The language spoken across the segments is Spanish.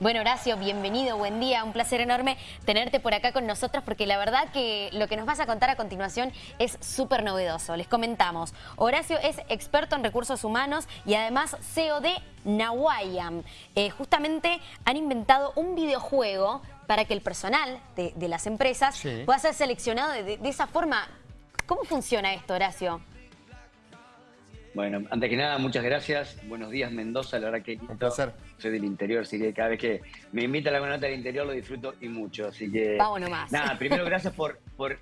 Bueno, Horacio, bienvenido, buen día. Un placer enorme tenerte por acá con nosotros porque la verdad que lo que nos vas a contar a continuación es súper novedoso. Les comentamos, Horacio es experto en recursos humanos y además CEO de Nawayam. Eh, justamente han inventado un videojuego para que el personal de, las empresas pueda ser seleccionado de esa forma. ¿Cómo funciona esto, Horacio? Bueno, antes que nada, muchas gracias. Buenos días, Mendoza. La verdad que Un placer. soy del interior, así que cada vez que me invita a la nota del interior lo disfruto y mucho. Así que. Vamos nomás. Nada, primero gracias por, por,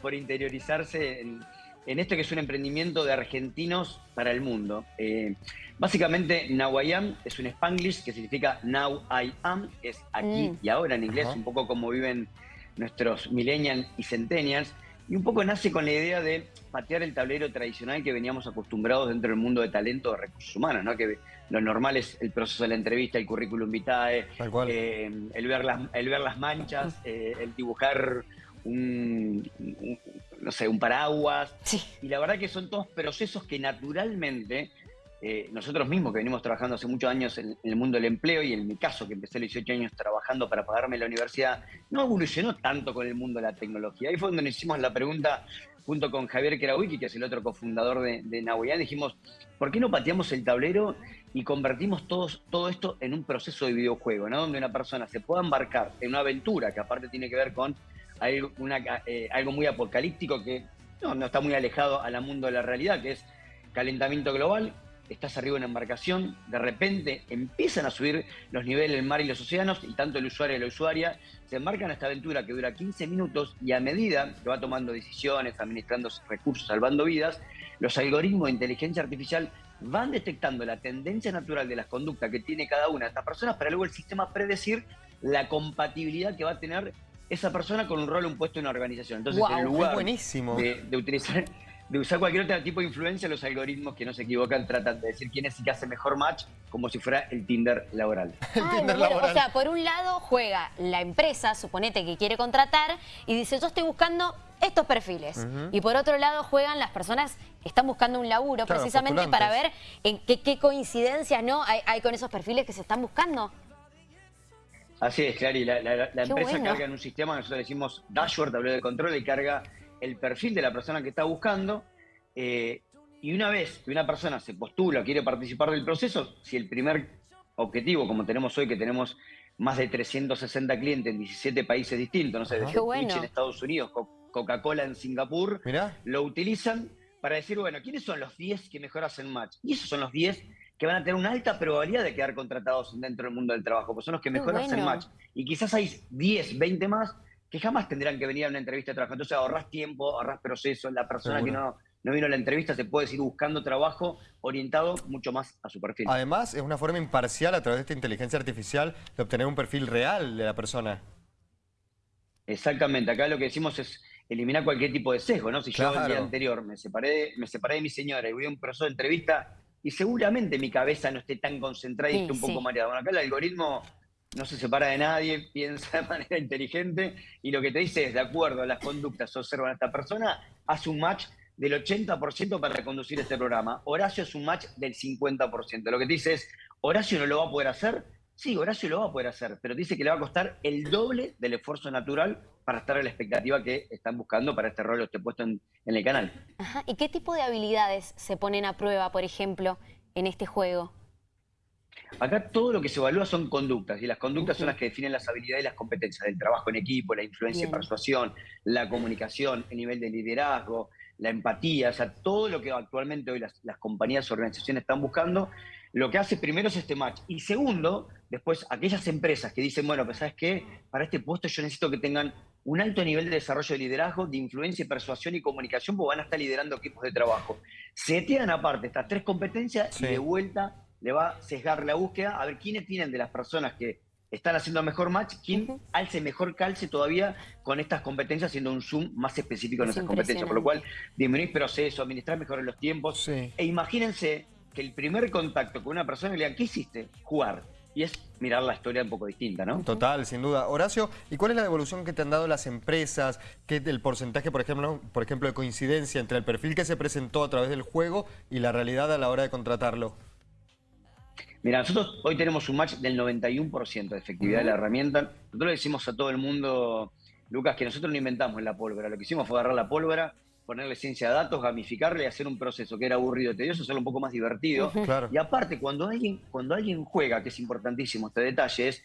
por, interiorizarse en, esto que es un emprendimiento de argentinos para el mundo. Eh, básicamente, Now I Am es un spanglish que significa Now I Am, es aquí mm. y ahora en inglés, un poco como viven nuestros millennials y centennials. Y un poco nace con la idea de patear el tablero tradicional que veníamos acostumbrados dentro del mundo de talento de recursos humanos, ¿no? Que lo normal es el proceso de la entrevista, el currículum vitae, eh, el, ver las, el ver las manchas, eh, el dibujar un, no sé, un paraguas. Y la verdad que son todos procesos que naturalmente eh, nosotros mismos que venimos trabajando hace muchos años en, el mundo del empleo y en mi caso que empecé a los 18 años trabajando para pagarme la universidad, no evolucionó tanto con el mundo de la tecnología. Ahí fue donde nos hicimos la pregunta junto con Javier Kerawiki, que es el otro cofundador de, de dijimos, ¿por qué no pateamos el tablero y convertimos todos, todo esto en un proceso de videojuego, ¿no? donde una persona se pueda embarcar en una aventura que aparte tiene que ver con algo, eh, algo muy apocalíptico que no, no está muy alejado al mundo de la realidad, que es calentamiento global, estás arriba en una embarcación, de repente empiezan a subir los niveles del mar y los océanos y tanto el usuario y la usuaria se embarcan en esta aventura que dura 15 minutos y a medida que va tomando decisiones, administrando recursos, salvando vidas, los algoritmos de inteligencia artificial van detectando la tendencia natural de las conductas que tiene cada una de estas personas para luego el sistema predecir la compatibilidad que va a tener esa persona con un rol o un puesto en una organización. Entonces, en lugar buenísimo. de utilizar de usar cualquier otro tipo de influencia, los algoritmos que no se equivocan tratan de decir quién es el que hace mejor match, como si fuera el Tinder laboral. O sea, por un lado juega la empresa, suponete que quiere contratar, y dice, yo estoy buscando estos perfiles. Y por otro lado juegan las personas que están buscando un laburo, precisamente para ver en qué, coincidencias ¿no? Hay, con esos perfiles que se están buscando. Así es, Clary. La, la, empresa carga en un sistema, nosotros decimos dashboard, tablero de control, y carga el perfil de la persona que está buscando. Eh, y una vez que una persona se postula, quiere participar del proceso, si el primer objetivo, como tenemos hoy, que tenemos más de 360 clientes en 17 países distintos, no sé, de Twitch en Estados Unidos, Coca-Cola en Singapur, lo utilizan para decir, bueno, ¿quiénes son los 10 que mejor hacen match? Y esos son los 10 que van a tener una alta probabilidad de quedar contratados dentro del mundo del trabajo, pues son los que mejor hacen match. Y quizás hay 10, 20 más que jamás tendrán que venir a una entrevista de trabajo. Entonces ahorras tiempo, ahorras proceso, la persona que no, no vino a la entrevista se puede seguir buscando trabajo orientado mucho más a su perfil. Además, es una forma imparcial a través de esta inteligencia artificial de obtener un perfil real de la persona. Exactamente, acá lo que decimos es eliminar cualquier tipo de sesgo, ¿no? Si yo el día anterior me separé, me separé de mi señora y voy a un proceso de entrevista y seguramente mi cabeza no esté tan concentrada y esté un poco mareada. Bueno, acá el algoritmo no se separa de nadie, piensa de manera inteligente y lo que te dice es, de acuerdo a las conductas que observan a esta persona, hace un match del 80% para reconducir este programa. Horacio es un match del 50%. Lo que te dice es, ¿Horacio no lo va a poder hacer? Sí, Horacio lo va a poder hacer, pero dice que le va a costar el doble del esfuerzo natural para estar a la expectativa que están buscando para este rol o este puesto en, en el canal. Ajá. ¿Y qué tipo de habilidades se ponen a prueba, por ejemplo, en este juego? Acá todo lo que se evalúa son conductas, y las conductas son las que definen las habilidades y las competencias del trabajo en equipo, la influencia y persuasión, la comunicación, el nivel de liderazgo, la empatía, o sea, todo lo que actualmente hoy las, compañías o organizaciones están buscando, lo que hace primero es este match. Y segundo, después aquellas empresas que dicen, bueno, pues sabes qué, para este puesto yo necesito que tengan un alto nivel de desarrollo de liderazgo, de influencia, persuasión y comunicación, porque van a estar liderando equipos de trabajo. Se tiran aparte estas tres competencias y de vuelta le va a sesgar la búsqueda a ver quiénes tienen de las personas que están haciendo mejor match, quién alce mejor calce todavía con estas competencias, haciendo un zoom más específico en esas competencias. Por lo cual, disminuir proceso, administrar mejor los tiempos. E imagínense que el primer contacto con una persona le digan, ¿qué hiciste? Jugar. Y es mirar la historia un poco distinta, ¿no? Total, sin duda. Horacio, ¿y cuál es la devolución que te han dado las empresas? ¿Qué es el porcentaje, por ejemplo, por ejemplo, de coincidencia entre el perfil que se presentó a través del juego y la realidad a la hora de contratarlo? Mira, nosotros hoy tenemos un match del 91% de efectividad de la herramienta. Nosotros le decimos a todo el mundo, Lucas, que nosotros no inventamos la pólvora. Lo que hicimos fue agarrar la pólvora, ponerle ciencia de datos, gamificarle y hacer un proceso que era aburrido y tedioso, hacerlo un poco más divertido. Y aparte, cuando alguien, cuando alguien juega, que es importantísimo este detalle, es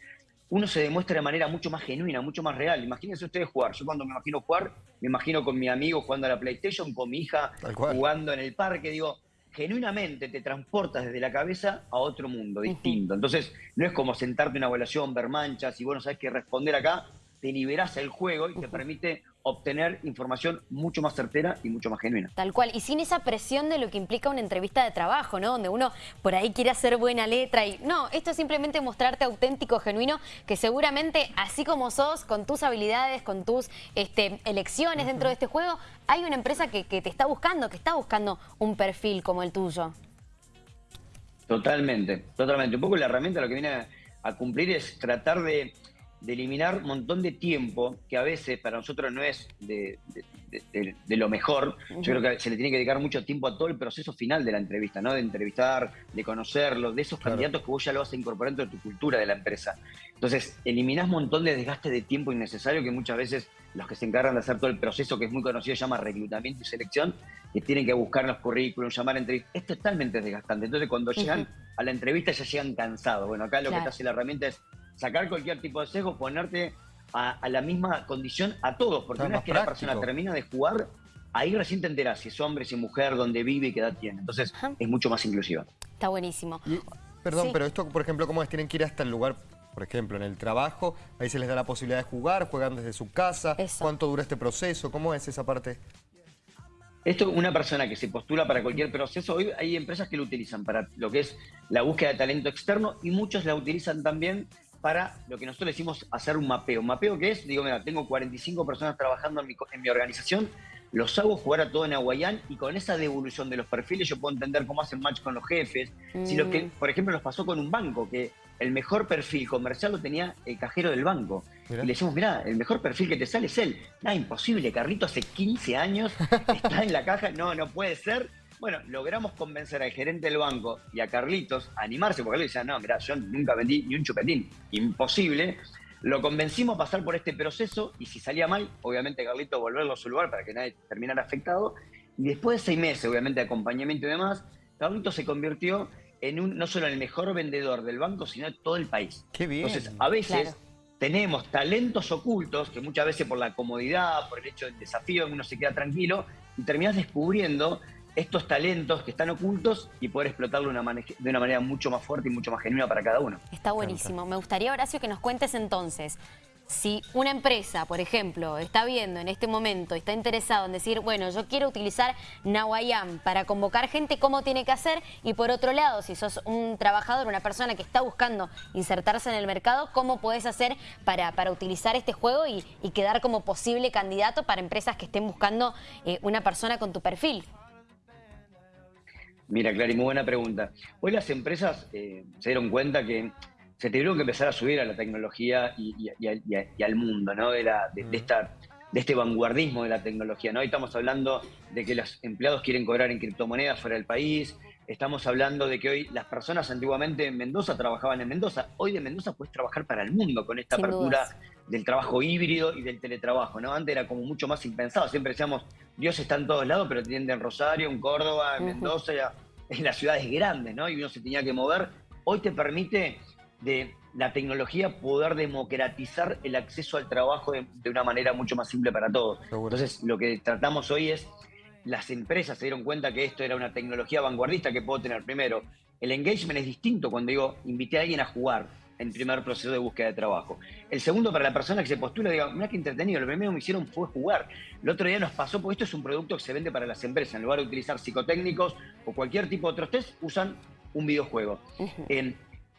uno se demuestra de manera mucho más genuina, mucho más real. Imagínense ustedes jugar. Yo cuando me imagino jugar, me imagino con mi amigo jugando a la PlayStation, con mi hija jugando en el parque. Digo, genuinamente te transportas desde la cabeza a otro mundo distinto. Entonces, no es como sentarte en una evaluación, ver manchas y bueno, sabes qué responder acá. Te liberas el juego y te permite obtener información mucho más certera y mucho más genuina. Tal cual, y sin esa presión de lo que implica una entrevista de trabajo, ¿no? Donde uno por ahí quiere hacer buena letra y no, esto es simplemente mostrarte auténtico, genuino, que seguramente así como sos, con tus habilidades, con tus este, elecciones dentro de este juego, hay una empresa que, te está buscando, que está buscando un perfil como el tuyo. Totalmente, totalmente. Un poco la herramienta lo que viene a cumplir es tratar de de eliminar un montón de tiempo que a veces para nosotros no es de, lo mejor. Yo creo que se le tiene que dedicar mucho tiempo a todo el proceso final de la entrevista, ¿no? De entrevistar, de conocerlos, de esos candidatos que vos ya lo vas a incorporar dentro de tu cultura de la empresa. Entonces, eliminás un montón de desgaste de tiempo innecesario que muchas veces los que se encargan de hacer todo el proceso que es muy conocido se llama reclutamiento y selección, que tienen que buscar los currículums, llamar a entrevistas, es totalmente desgastante. Entonces, cuando llegan a la entrevista ya llegan cansados. Bueno, acá lo que te hace la herramienta es sacar cualquier tipo de sesgo, ponerte a, la misma condición a todos, porque una vez que la persona termina de jugar, ahí recién te enteras si es hombre, si es mujer, dónde vive y qué edad tiene. Entonces es mucho más inclusiva. Está buenísimo. perdón, pero esto, por ejemplo, ¿cómo es? Tienen que ir hasta el lugar, por ejemplo, en el trabajo, ahí se les da la posibilidad de jugar, juegan desde su casa, ¿cuánto dura este proceso? ¿Cómo es esa parte? Esto, una persona que se postula para cualquier proceso, hoy hay empresas que lo utilizan para lo que es la búsqueda de talento externo y muchos la utilizan también para lo que nosotros decimos hacer un mapeo. ¿Un mapeo qué es? Digo, mira, tengo 45 personas trabajando en mi, en mi organización, los hago jugar a todo en Aguayán y con esa devolución de los perfiles yo puedo entender cómo hacen match con los jefes. Si lo que, mm. por ejemplo, nos pasó con un banco, que el mejor perfil comercial lo tenía el cajero del banco. Y le decimos, mira, el mejor perfil que te sale es él. Nada, imposible, Carlito hace 15 años está en la caja, no, no puede ser bueno, logramos convencer al gerente del banco y a Carlitos a animarse, porque él decía, no, mira, yo nunca vendí ni un chupetín, imposible. Lo convencimos a pasar por este proceso y si salía mal, obviamente Carlitos volverlo a su lugar para que nadie terminara afectado. Y después de seis meses, obviamente, de acompañamiento y demás, Carlitos se convirtió en un, no solo en el mejor vendedor del banco, sino de todo el país. Qué bien. Entonces, a veces tenemos talentos ocultos que muchas veces por la comodidad, por el hecho del desafío, uno se queda tranquilo y terminas descubriendo estos talentos que están ocultos y poder explotarlo de una, de una manera mucho más fuerte y mucho más genuina para cada uno. Está buenísimo. Me gustaría, Horacio, que nos cuentes entonces, si una empresa, por ejemplo, está viendo en este momento, está interesado en decir, bueno, yo quiero utilizar Nawayam para convocar gente, ¿cómo tiene que hacer? Y por otro lado, si sos un trabajador, una persona que está buscando insertarse en el mercado, ¿cómo puedes hacer para, para utilizar este juego y, quedar como posible candidato para empresas que estén buscando eh, una persona con tu perfil? Mira, Clary, muy buena pregunta. Hoy las empresas eh, se dieron cuenta que se tuvieron que empezar a subir a la tecnología y, al mundo, ¿no? De, esta, de este vanguardismo de la tecnología, ¿no? Hoy estamos hablando de que los empleados quieren cobrar en criptomonedas fuera del país, estamos hablando de que hoy las personas antiguamente en Mendoza trabajaban en Mendoza, hoy de Mendoza puedes trabajar para el mundo con esta apertura del trabajo híbrido y del teletrabajo, ¿no? Antes era como mucho más impensado, siempre decíamos, Dios está en todos lados, pero tiene en Rosario, en Córdoba, en Mendoza, en las ciudades grandes, ¿no? Y uno se tenía que mover. Hoy te permite de la tecnología poder democratizar el acceso al trabajo de, una manera mucho más simple para todos. Entonces, lo que tratamos hoy es, las empresas se dieron cuenta que esto era una tecnología vanguardista que puedo tener. Primero, el engagement es distinto cuando digo, invité a alguien a jugar en primer proceso de búsqueda de trabajo. El segundo, para la persona que se postula, diga, mira qué entretenido, lo primero que me hicieron fue jugar. El otro día nos pasó, porque esto es un producto que se vende para las empresas, en lugar de utilizar psicotécnicos o cualquier tipo de otros test, usan un videojuego.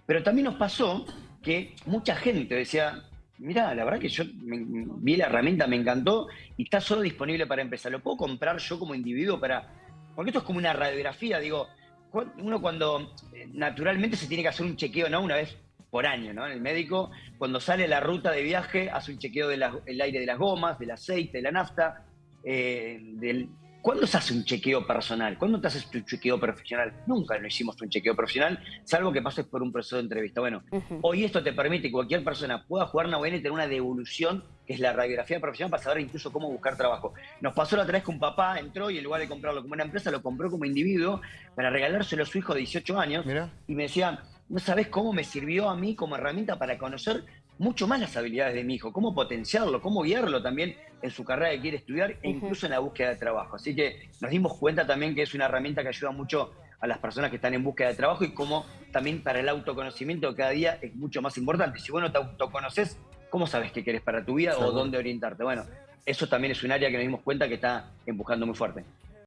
pero también nos pasó que mucha gente decía, mira, la verdad que yo vi la herramienta, me encantó y está solo disponible para empresa. ¿Lo puedo comprar yo como individuo para...? Porque esto es como una radiografía, digo, uno cuando eh, naturalmente se tiene que hacer un chequeo, ¿no? Una vez por año, ¿no? El médico, cuando sale la ruta de viaje, hace un chequeo del aire de las gomas, del aceite, de la nafta, eh, del, ¿Cuándo se hace un chequeo personal? ¿Cuándo te haces tu chequeo profesional? Nunca lo hicimos un chequeo profesional, salvo que pases por un proceso de entrevista. Bueno, hoy esto te permite que cualquier persona pueda jugar una buena y tener una devolución, que es la radiografía profesional, para saber incluso cómo buscar trabajo. Nos pasó la otra vez que un papá entró y en lugar de comprarlo como una empresa, lo compró como individuo para regalárselo a su hijo de 18 años. Y me decía, no sabes cómo me sirvió a mí como herramienta para conocer mucho más las habilidades de mi hijo, cómo potenciarlo, cómo guiarlo también en su carrera que quiere estudiar e incluso en la búsqueda de trabajo. Así que nos dimos cuenta también que es una herramienta que ayuda mucho a las personas que están en búsqueda de trabajo y cómo también para el autoconocimiento cada día es mucho más importante. Si vos no te autoconoces, ¿cómo sabes qué querés para tu vida o dónde orientarte? Bueno, eso también es un área que nos dimos cuenta que está empujando muy fuerte.